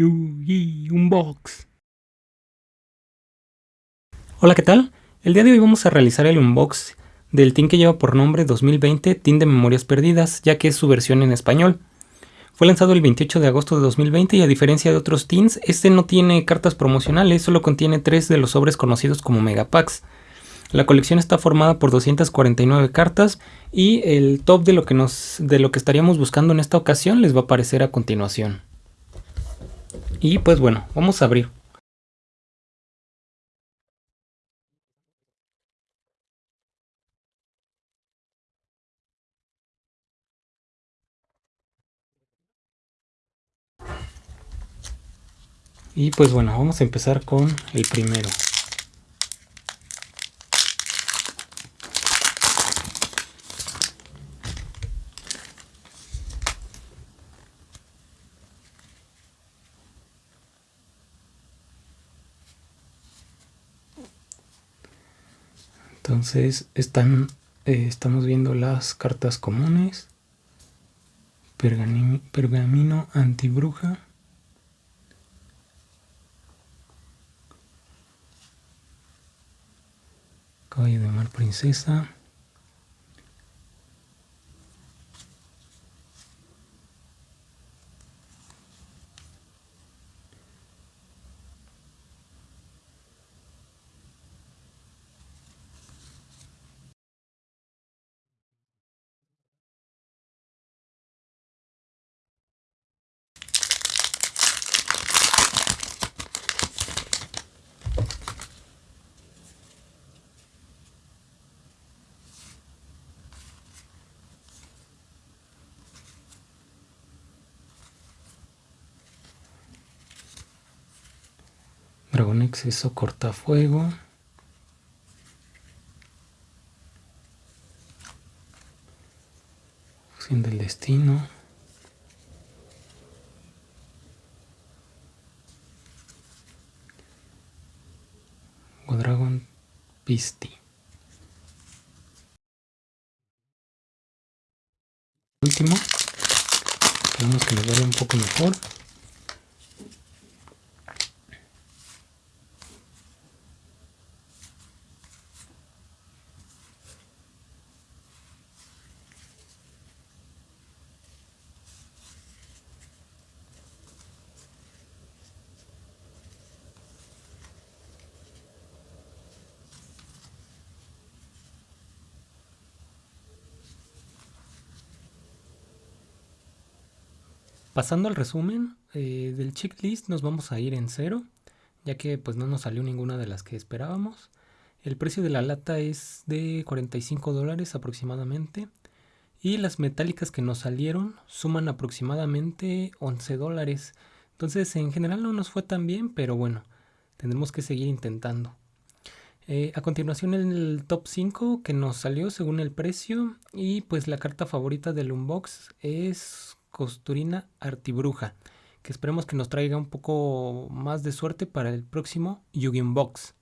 Yugi Unbox. Hola, ¿qué tal? El día de hoy vamos a realizar el unbox del tin que lleva por nombre 2020 Tin de Memorias Perdidas, ya que es su versión en español. Fue lanzado el 28 de agosto de 2020 y a diferencia de otros tins, este no tiene cartas promocionales, solo contiene tres de los sobres conocidos como Megapacks. La colección está formada por 249 cartas y el top de lo que nos de lo que estaríamos buscando en esta ocasión les va a aparecer a continuación. Y pues bueno, vamos a abrir. Y pues bueno, vamos a empezar con el primero. Entonces están, eh, estamos viendo las cartas comunes, pergamino, pergamino antibruja, caballo de mar princesa, Dragón exceso cortafuego. Fusión del destino. Dragon Pisti. Último, esperemos que nos vaya un poco mejor. Pasando al resumen eh, del checklist nos vamos a ir en cero, ya que pues no nos salió ninguna de las que esperábamos. El precio de la lata es de 45 dólares aproximadamente. Y las metálicas que nos salieron suman aproximadamente 11 dólares. Entonces en general no nos fue tan bien, pero bueno, tendremos que seguir intentando. Eh, a continuación el top 5 que nos salió según el precio. Y pues la carta favorita del unbox es Costurina Artibruja, que esperemos que nos traiga un poco más de suerte para el próximo Yu-Gi-Oh! Box.